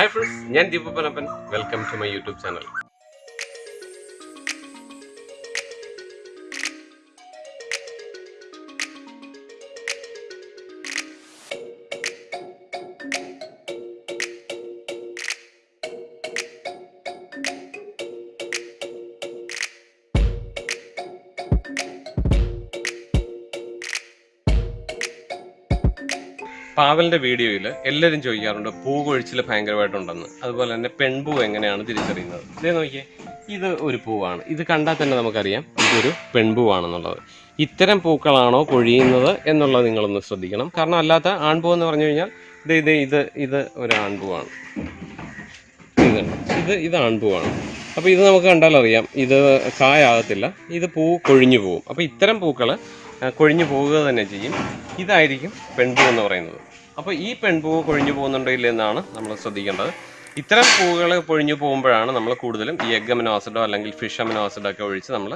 Hi friends ഞാൻ Deepu Panappan. Welcome to my YouTube channel. പാവലിന്റെ വീഡിയോയിൽ എല്ലാവരും ചോദിക്കാറുണ്ട് പൂ കൊഴിച്ചിൽ ഭയങ്കരമായിട്ടുണ്ടെന്ന്. അതുപോലെ തന്നെ പെൺപൂ എങ്ങനെയാണ് തിരിച്ചറിയുന്നത്? ഇതേ നോക്കിയേ ഇത് ഒരു പൂവാണ്. ഇത് കണ്ടാൽ തന്നെ നമുക്കറിയാം ഇതൊരു പെൺപൂവാണെന്നുള്ളത്. ഇത്തരം പൂക്കളാണോ കൊഴിയുന്നത് എന്നുള്ളത് നിങ്ങളൊന്ന് ശ്രദ്ധിക്കണം. കാരണം അല്ലാത്ത ആൺപൂ എന്ന് പറഞ്ഞു കഴിഞ്ഞാൽ ഇത് ഇത് ഇത് ഇത് ഒരു ആൺപൂവാണ്. ഇത് ഇത് ഇത് ആൺപൂവാണ്. അപ്പോൾ ഇത് നമുക്ക് കണ്ടാൽ അറിയാം ഇത് കായാകത്തില്ല ഇത് പൂ കൊഴിഞ്ഞു പോവും. അപ്പോൾ ഇത്തരം പൂക്കൾ കൊഴിഞ്ഞു പോവുക തന്നെ ചെയ്യും. ഇതായിരിക്കും പെൺപൂ എന്ന് പറയുന്നത്. അപ്പോൾ ഈ പെൺപൂവ് കൊഴിഞ്ഞു പോകുന്നുണ്ടോ ഇല്ല എന്നാണ് നമ്മൾ ശ്രദ്ധിക്കേണ്ടത്. ഇത്തരം പൂവുകൾ പൊഴിഞ്ഞു പോകുമ്പോഴാണ് നമ്മൾ കൂടുതലും ഈ എഗ് അമിനോ ആസിഡോ അല്ലെങ്കിൽ ഫിഷ് അമിനോ ആസിഡോ ഒക്കെ ഒഴിച്ച് നമ്മൾ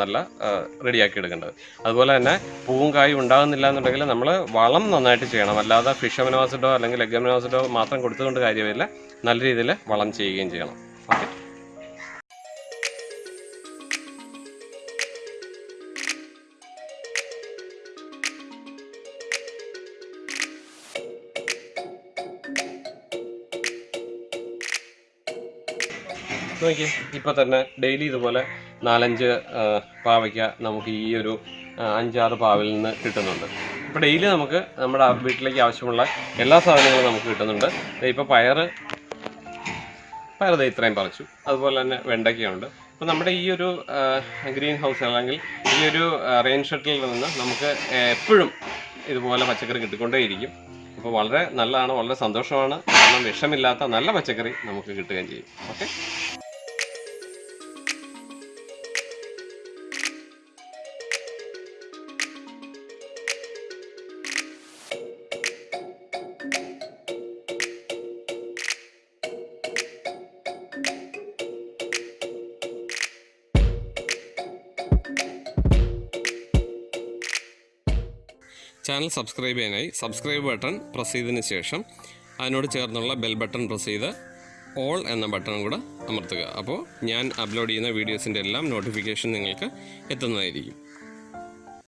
നല്ല റെഡിയാക്കി എടുക്കേണ്ടത്. അതുപോലെ തന്നെ പൂവും കായും ഉണ്ടാകുന്നില്ല എന്നുണ്ടെങ്കിൽ നമ്മൾ വളം നന്നായിട്ട് ചെയ്യണം. അല്ലാതെ ഫിഷ് അമിനോ ആസിഡോ അല്ലെങ്കിൽ എഗ് അമിനോ ആസിഡോ മാത്രം കൊടുത്തുകൊണ്ട് കാര്യമില്ല. നല്ല രീതിയിൽ വളം ചെയ്യുകയും ചെയ്യണം. നോക്കി ഇപ്പോൾ തന്നെ ഡെയിലി ഇതുപോലെ നാലഞ്ച് പാവയ്ക്ക നമുക്ക് ഈ ഒരു അഞ്ചാറ് പാവിൽ നിന്ന് കിട്ടുന്നുണ്ട്. ഇപ്പോൾ ഡെയിലി നമുക്ക് നമ്മുടെ വീട്ടിലേക്ക് ആവശ്യമുള്ള എല്ലാ സാധനങ്ങളും നമുക്ക് കിട്ടുന്നുണ്ട്. ഇപ്പോൾ ഇപ്പൊ പയർ പയറ് ദേ ഇത്രയും പറിച്ചു. അതുപോലെ തന്നെ വെണ്ടയ്ക്കയുണ്ട്. അപ്പോൾ നമ്മുടെ ഈ ഒരു ഗ്രീൻ ഹൗസ് അല്ലെങ്കിൽ ഈ ഒരു റെയിൻ ഷട്ടിൽ നിന്ന് നമുക്ക് എപ്പോഴും ഇതുപോലെ പച്ചക്കറി കിട്ടിക്കൊണ്ടേയിരിക്കും. അപ്പോൾ വളരെ നല്ലതാണ് വളരെ സന്തോഷമാണ്. കാരണം വിഷമില്ലാത്ത നല്ല പച്ചക്കറി നമുക്ക് കിട്ടുകയും ചെയ്യും. ഓക്കെ? ചാനൽ സബ്സ്ക്രൈബ് ചെയ്യാനായി സബ്സ്ക്രൈബ് ബട്ടൺ പ്രസ് ചെയ്തതിന് ശേഷം അതിനോട് ചേർന്നുള്ള ബെൽ ബട്ടൺ പ്രസ് ചെയ്ത് ഓൾ എന്ന ബട്ടൺ കൂടെ അമർത്തുക. അപ്പോൾ ഞാൻ അപ്ലോഡ് ചെയ്യുന്ന വീഡിയോസിന്റെ എല്ലാം നോട്ടിഫിക്കേഷൻ നിങ്ങൾക്ക് എത്തുന്നതായിരിക്കും.